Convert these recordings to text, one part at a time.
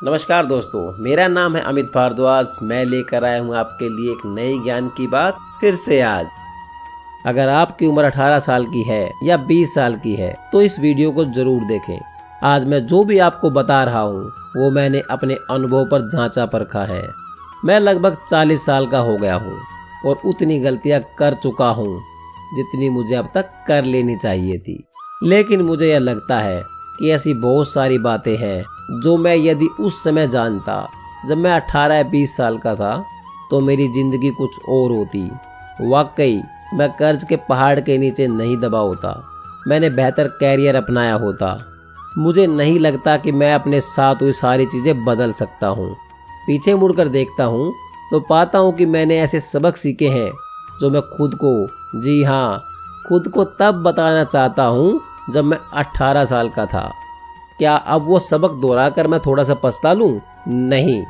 नमस्कार दोस्तों, मेरा नाम है अमित भारद्वाज। मैं लेकर आया हूँ आपके लिए एक नई ज्ञान की बात फिर से आज। अगर आपकी उम्र 18 साल की है या 20 साल की है तो इस वीडियो को ज़रूर देखें। आज मैं जो भी आपको बता रहा हूँ, वो मैंने अपने अनुभव पर झांचा परखा है। मैं लगभग 40 साल का हो गया हूँ और उतनी गलतियाँ कर चुका हूँ जितनी मुझे अब तक कर लेनी चाहिए थी। लेकिन मुझे यह लगता है कि ऐसी बहुत सारी बातें हैं, जो मैं यदि उस समय जानता, जब मैं 18 या 20 साल का था तो मेरी ज़िंदगी कुछ और होती। वाकई, मैं कर्ज के पहाड़ के नीचे नहीं दबा होता। मैंने बेहतर कैरियर अपनाया होता। मुझे नहीं लगता कि मैं अपने साथ हुई सारी चीज़ें बदल सकता हूँ। पीछे मुड़कर देखता हूँ तो पाता हूँ कि मैंने ऐसे सबक सीखे हैं, जो मैं खुद को, जी हाँ खुद को तब बताना चाहता हूँ जब मैं 18 साल का था। क्या अब वो सबक दोहरा कर मैं थोड़ा सा पछता लूँ? नहीं।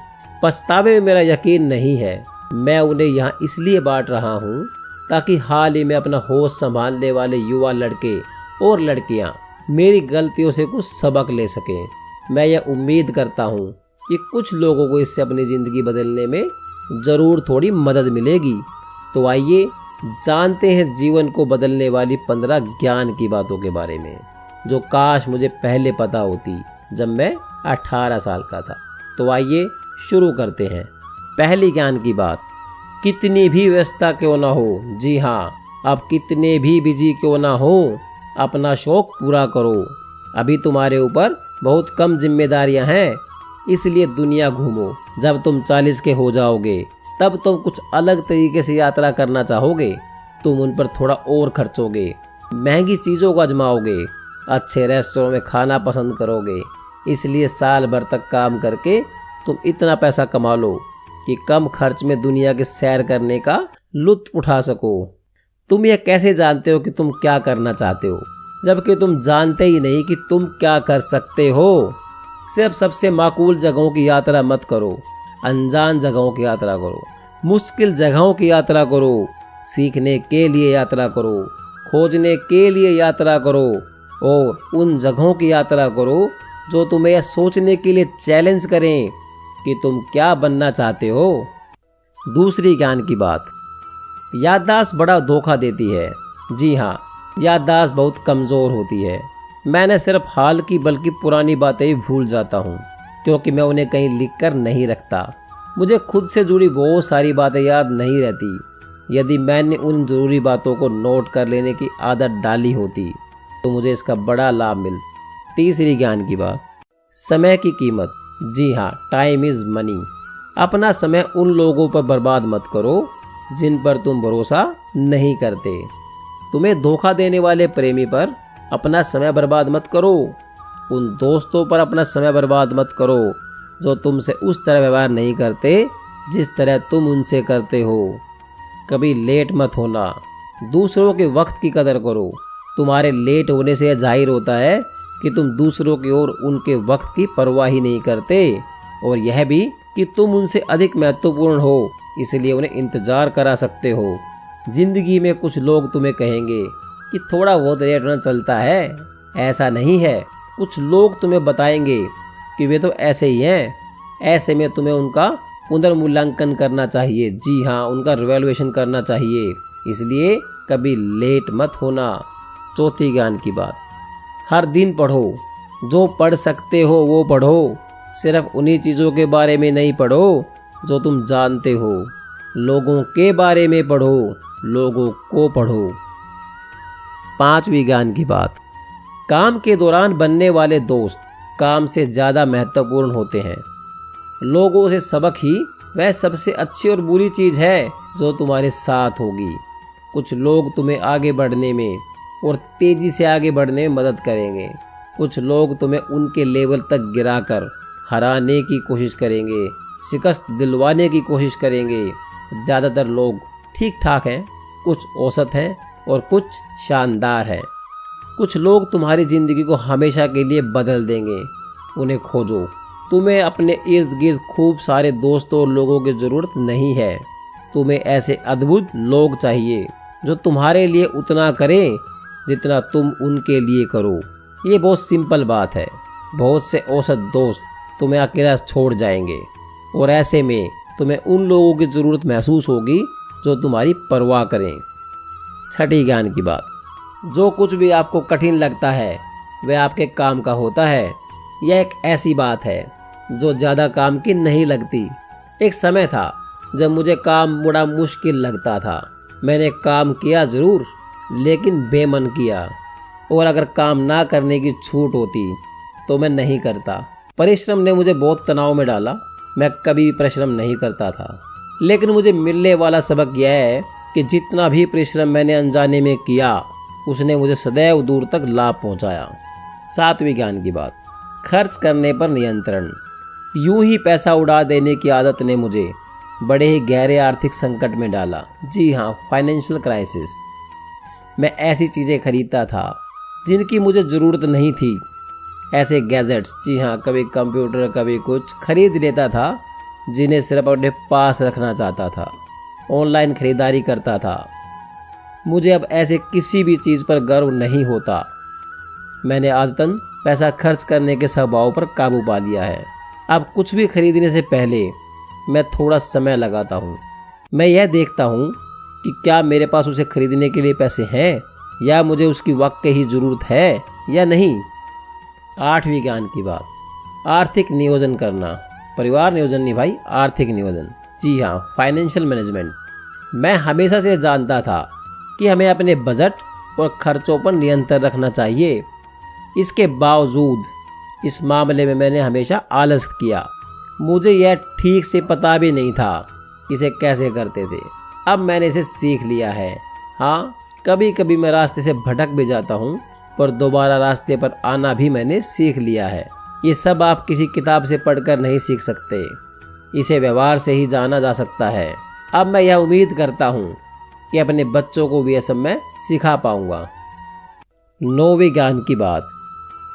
पछतावे में मेरा यकीन नहीं है। मैं उन्हें यहाँ इसलिए बांट रहा हूँ ताकि हाल ही में अपना होश संभालने वाले युवा लड़के और लड़कियाँ मेरी गलतियों से कुछ सबक ले सकें। मैं यह उम्मीद करता हूँ कि कुछ लोगों को इससे अपनी ज़िंदगी बदलने में ज़रूर थोड़ी मदद मिलेगी। तो आइए जानते हैं जीवन को बदलने वाली पंद्रह ज्ञान की बातों के बारे में, जो काश मुझे पहले पता होती जब मैं अठारह साल का था। तो आइए शुरू करते हैं। पहली ज्ञान की बात, कितनी भी व्यस्तता क्यों ना हो? जी हाँ अब कितने भी बिज़ी क्यों ना हो? अपना शौक पूरा करो। अभी तुम्हारे ऊपर बहुत कम जिम्मेदारियाँ हैं, इसलिए दुनिया घूमो। जब तुम चालीस के हो जाओगे तब तुम कुछ अलग तरीके से यात्रा करना चाहोगे। तुम उन पर थोड़ा और खर्चोगे, महँगी चीज़ों को आजमाओगे, अच्छे रेस्टोरों में खाना पसंद करोगे। इसलिए साल भर तक काम करके तुम इतना पैसा कमा लो कि कम खर्च में दुनिया के सैर करने का लुत्फ उठा सको। तुम यह कैसे जानते हो कि तुम क्या करना चाहते हो? जबकि तुम जानते ही नहीं कि तुम क्या कर सकते हो। सिर्फ़ सबसे माकूल जगहों की यात्रा मत करो। अनजान जगहों की यात्रा करो। मुश्किल जगहों की यात्रा करो। सीखने के लिए यात्रा करो। खोजने के लिए यात्रा करो। और उन जगहों की यात्रा करो जो तुम्हें यह सोचने के लिए चैलेंज करें कि तुम क्या बनना चाहते हो। दूसरी ज्ञान की बात। याददाश्त बड़ा धोखा देती है। जी हाँ याददाश्त बहुत कमज़ोर होती है। मैंने सिर्फ़ हाल की बल्कि पुरानी बातें ही भूल जाता हूँ। क्योंकि मैं उन्हें कहीं लिख कर नहीं रखता। मुझे खुद से जुड़ी बहुत सारी बातें याद नहीं रहती। यदि मैंने उन ज़रूरी बातों को नोट कर लेने की आदत डाली होती तो मुझे इसका बड़ा लाभ मिल। तीसरी ज्ञान की बात। समय की कीमत। जी हाँ टाइम इज़ मनी अपना समय उन लोगों पर बर्बाद मत करो, जिन पर तुम भरोसा नहीं करते। तुम्हें धोखा देने वाले प्रेमी पर अपना समय बर्बाद मत करो। उन दोस्तों पर अपना समय बर्बाद मत करो, जो तुमसे उस तरह व्यवहार नहीं करते, जिस तरह तुम उनसे करते हो। कभी लेट मत होना। दूसरों के वक्त की कदर करो। तुम्हारे लेट होने से यह ज़ाहिर होता है कि तुम दूसरों की ओर उनके वक्त की परवाह ही नहीं करते, और यह भी कि तुम उनसे अधिक महत्वपूर्ण हो, इसलिए उन्हें इंतज़ार करा सकते हो। ज़िंदगी में कुछ लोग तुम्हें कहेंगे कि थोड़ा बहुत लेट होना चलता है, ऐसा नहीं है। कुछ लोग तुम्हें बताएँगे कि वे तो ऐसे ही हैं। ऐसे में तुम्हें उनका पुनर्मूल्यांकन करना चाहिए। जी हाँ उनका रिवेल्युएशन करना चाहिए। इसलिए कभी लेट मत होना। चौथी ज्ञान की बात। हर दिन पढ़ो। जो पढ़ सकते हो, वो पढ़ो। सिर्फ़ उन्हीं चीज़ों के बारे में नहीं पढ़ो, जो तुम जानते हो। लोगों के बारे में पढ़ो। लोगों को पढ़ो। पांचवी ज्ञान की बात। काम के दौरान बनने वाले दोस्त काम से ज़्यादा महत्वपूर्ण होते हैं। लोगों से सबक ही वह सबसे अच्छी और बुरी चीज़ है जो तुम्हारे साथ होगी। कुछ लोग तुम्हें आगे बढ़ने में और तेज़ी से आगे बढ़ने में मदद करेंगे। कुछ लोग तुम्हें उनके लेवल तक गिराकर हराने की कोशिश करेंगे, शिकस्त दिलवाने की कोशिश करेंगे। ज़्यादातर लोग ठीक ठाक हैं, कुछ औसत हैं और कुछ शानदार हैं। कुछ लोग तुम्हारी ज़िंदगी को हमेशा के लिए बदल देंगे। उन्हें खोजो। तुम्हें अपने इर्द गिर्द खूब सारे दोस्तों और लोगों की ज़रूरत नहीं है। तुम्हें ऐसे अद्भुत लोग चाहिए, जो तुम्हारे लिए उतना करें, जितना तुम उनके लिए करो। ये बहुत सिंपल बात है। बहुत से औसत दोस्त तुम्हें अकेला छोड़ जाएँगे। और ऐसे में तुम्हें उन लोगों की ज़रूरत महसूस होगी, जो तुम्हारी परवाह करें। छठी ज्ञान की बात। जो कुछ भी आपको कठिन लगता है, वह आपके काम का होता है। यह एक ऐसी बात है, जो ज़्यादा काम की नहीं लगती। एक समय था, जब मुझे काम बड़ा मुश्किल लगता था। मैंने काम किया ज़रूर, लेकिन बेमन किया। और अगर काम ना करने की छूट होती तो मैं नहीं करता। परिश्रम ने मुझे बहुत तनाव में डाला। मैं कभी भी परिश्रम नहीं करता था। लेकिन मुझे मिलने वाला सबक यह है कि जितना भी परिश्रम मैंने अनजाने में किया उसने मुझे सदैव दूर तक लाभ पहुँचाया। सातवीं ज्ञान की बात। खर्च करने पर नियंत्रण। यूँ ही पैसा उड़ा देने की आदत ने मुझे बड़े ही गहरे आर्थिक संकट में डाला। जी हाँ फाइनेंशियल क्राइसिस मैं ऐसी चीज़ें खरीदता था, जिनकी मुझे ज़रूरत नहीं थी। ऐसे गैजेट्स जी हाँ कभी कंप्यूटर कभी कुछ खरीद लेता था, जिन्हें सिर्फ़ अपने पास रखना चाहता था। ऑनलाइन खरीदारी करता था। मुझे अब ऐसे किसी भी चीज़ पर गर्व नहीं होता। मैंने आदतन पैसा खर्च करने के स्वभाव पर काबू पा लिया है। अब कुछ भी खरीदने से पहले मैं थोड़ा समय लगाता हूँ। मैं यह देखता हूँ कि क्या मेरे पास उसे खरीदने के लिए पैसे हैं, या मुझे उसकी वक्त ही ज़रूरत है या नहीं। आठवीं ज्ञान की बात। आर्थिक नियोजन करना। परिवार नियोजन नहीं भाई, आर्थिक नियोजन। जी हाँ फाइनेंशियल मैनेजमेंट। मैं हमेशा से जानता था कि हमें अपने बजट और खर्चों पर नियंत्रण रखना चाहिए। इसके बावजूद, इस मामले में मैंने हमेशा आलस किया। मुझे यह ठीक से पता भी नहीं था इसे कैसे करते थे। अब मैंने इसे सीख लिया है। हाँ कभी कभी मैं रास्ते से भटक भी जाता हूँ, पर दोबारा रास्ते पर आना भी मैंने सीख लिया है। ये सब आप किसी किताब से पढ़कर नहीं सीख सकते। इसे व्यवहार से ही जाना जा सकता है। अब मैं यह उम्मीद करता हूँ कि अपने बच्चों को भी यह सब मैं सिखा पाऊँगा। नौवीं ज्ञान की बात।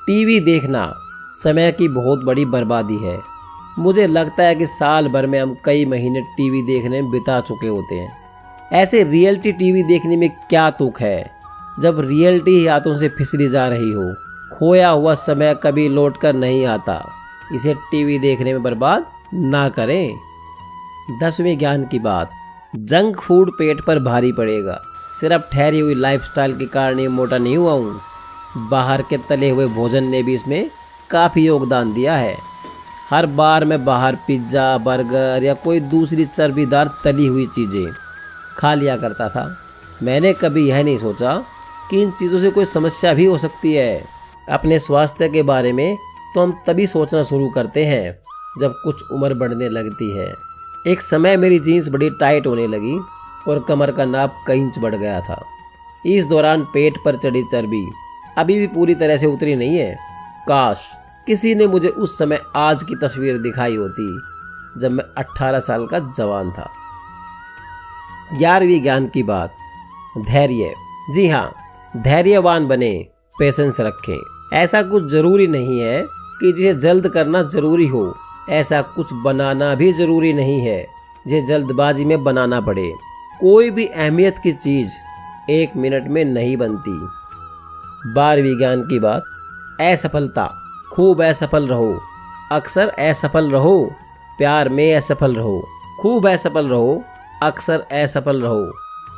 टीवी देखना समय की बहुत बड़ी बर्बादी है। मुझे लगता है कि साल भर में हम कई महीने टीवी देखने में बिता चुके होते हैं। ऐसे रियलिटी टीवी देखने में क्या तुक है? जब रियलिटी ही हाथों से फिसली जा रही हो, खोया हुआ समय कभी लौट कर नहीं आता। इसे टीवी देखने में बर्बाद ना करें। दसवें ज्ञान की बात। जंक फ़ूड पेट पर भारी पड़ेगा। सिर्फ़ ठहरी हुई लाइफस्टाइल के कारण ही मोटा नहीं हुआ हूँ। बाहर के तले हुए भोजन ने भी इसमें काफ़ी योगदान दिया है। हर बार मैं बाहर पिज़्ज़ा, बर्गर या कोई दूसरी चर्बीदार तली हुई चीज़ें खा लिया करता था। मैंने कभी यह नहीं सोचा कि इन चीज़ों से कोई समस्या भी हो सकती है। अपने स्वास्थ्य के बारे में तो हम तभी सोचना शुरू करते हैं जब कुछ उम्र बढ़ने लगती है। एक समय मेरी जीन्स बड़ी टाइट होने लगी और कमर का नाप कई इंच बढ़ गया था। इस दौरान पेट पर चढ़ी चर्बी अभी भी पूरी तरह से उतरी नहीं है। काश किसी ने मुझे उस समय आज की तस्वीर दिखाई होती जब मैं 18 साल का जवान था। ग्यारहवीं ज्ञान की बात। धैर्य। जी हाँ धैर्यवान बने पेशेंस रखें। ऐसा कुछ ज़रूरी नहीं है कि जिसे जल्द करना ज़रूरी हो। ऐसा कुछ बनाना भी ज़रूरी नहीं है जिसे जल्दबाजी में बनाना पड़े। कोई भी अहमियत की चीज़ एक मिनट में नहीं बनती। बार विज्ञान की बात, असफलता, खूब असफल रहो। अक्सर असफल रहो, प्यार में असफल रहो। खूब असफल रहो, अक्सर असफल रहो।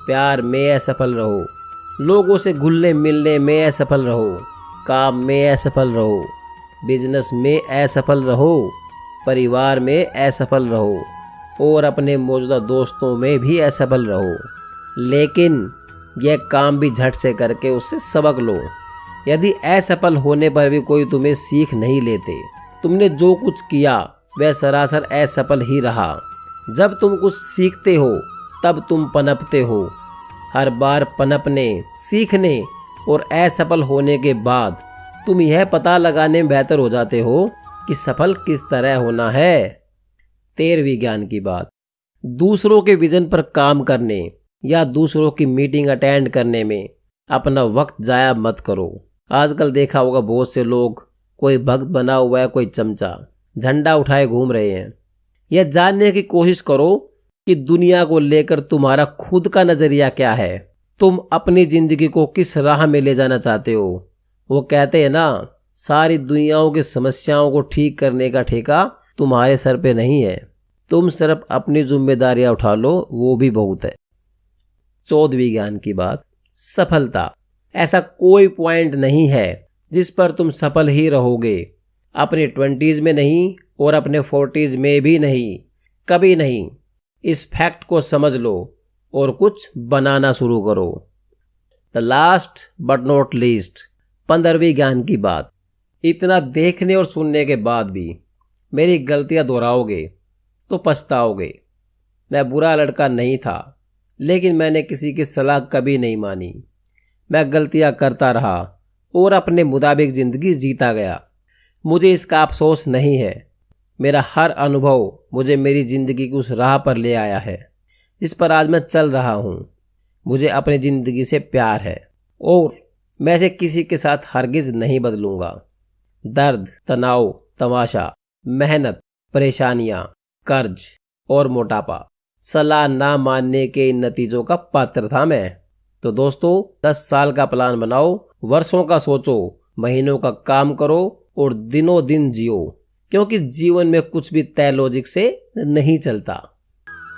प्यार में असफल रहो। लोगों से घुलने मिलने में असफल रहो। काम में असफल रहो। बिज़नेस में असफल रहो। परिवार में असफल रहो और अपने मौजूदा दोस्तों में भी असफल रहो। लेकिन यह काम भी झट से करके उससे सबक लो। यदि असफल होने पर भी कोई तुम्हें सीख नहीं लेते, तुमने जो कुछ किया, वह सरासर असफल ही रहा। जब तुम कुछ सीखते हो, तब तुम पनपते हो। हर बार पनपने, सीखने और असफल होने के बाद तुम यह पता लगाने में बेहतर हो जाते हो कि सफल किस तरह होना है? तेरहवीं ज्ञान की बात। दूसरों के विजन पर काम करने या दूसरों की मीटिंग अटेंड करने में अपना वक्त जाया मत करो। आजकल देखा होगा बहुत से लोग, कोई भक्त बना हुआ है, कोई चमचा, झंडा उठाए घूम रहे हैं। यह जानने की कोशिश करो कि दुनिया को लेकर तुम्हारा खुद का नज़रिया क्या है। तुम अपनी ज़िंदगी को किस राह में ले जाना चाहते हो? वो कहते हैं ना सारी दुनियाओं की समस्याओं को ठीक करने का ठेका तुम्हारे सर पे नहीं है। तुम सिर्फ़ अपनी जिम्मेदारियाँ उठा लो, वो भी बहुत है। चौदहवीं ज्ञान की बात, सफलता। ऐसा कोई पॉइंट नहीं है जिस पर तुम सफल ही रहोगे। अपने ट्वेंटीज में नहीं और अपने फोर्टीज में भी नहीं, कभी नहीं। इस फैक्ट को समझ लो और कुछ बनाना शुरू करो। The last but not least पंद्रहवीं ज्ञान की बात। इतना देखने और सुनने के बाद भी मेरी गलतियाँ दोहराओगे तो पछताओगे। मैं बुरा लड़का नहीं था, लेकिन मैंने किसी की सलाह कभी नहीं मानी। मैं गलतियाँ करता रहा और अपने मुताबिक ज़िंदगी जीता गया। मुझे इसका अफसोस नहीं है। मेरा हर अनुभव मुझे मेरी ज़िंदगी की उस राह पर ले आया है। जिस पर आज मैं चल रहा हूँ। मुझे अपनी ज़िंदगी से प्यार है और मैं इसे किसी के साथ हरगिज नहीं बदलूँगा। दर्द, तनाव, तमाशा, मेहनत, परेशानियाँ, कर्ज और मोटापा। सलाह ना मानने के इन नतीजों का पात्र था मैं। तो दोस्तों, दस साल का प्लान बनाओ, वर्षों का सोचो, महीनों का काम करो और दिनों दिन जियो, क्योंकि जीवन में कुछ भी तय लॉजिक से नहीं चलता।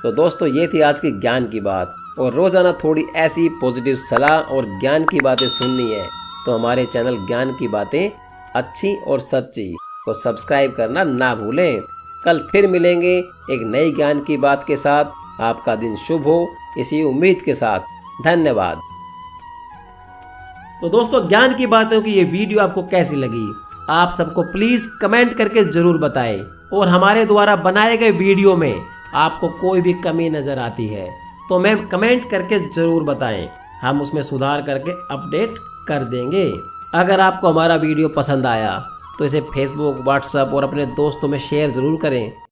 तो दोस्तों, ये थी आज की ज्ञान की बात। और रोज़ाना थोड़ी ऐसी पॉजिटिव सलाह और ज्ञान की बातें सुननी है। तो हमारे चैनल ज्ञान की बातें अच्छी और सच्ची को सब्सक्राइब करना ना भूलें। कल फिर मिलेंगे एक नई ज्ञान की बात के साथ। आपका दिन शुभ हो, इसी उम्मीद के साथ। धन्यवाद। तो दोस्तों, ज्ञान की बातों की ये वीडियो आपको कैसी लगी? आप सबको प्लीज़ कमेंट करके ज़रूर बताएँ। और हमारे द्वारा बनाए गए वीडियो में आपको कोई भी कमी नज़र आती है तो मैम कमेंट करके ज़रूर बताएँ। हम उसमें सुधार करके अपडेट कर देंगे। अगर आपको हमारा वीडियो पसंद आया तो इसे फेसबुक व्हाट्सएप और अपने दोस्तों में शेयर ज़रूर करें।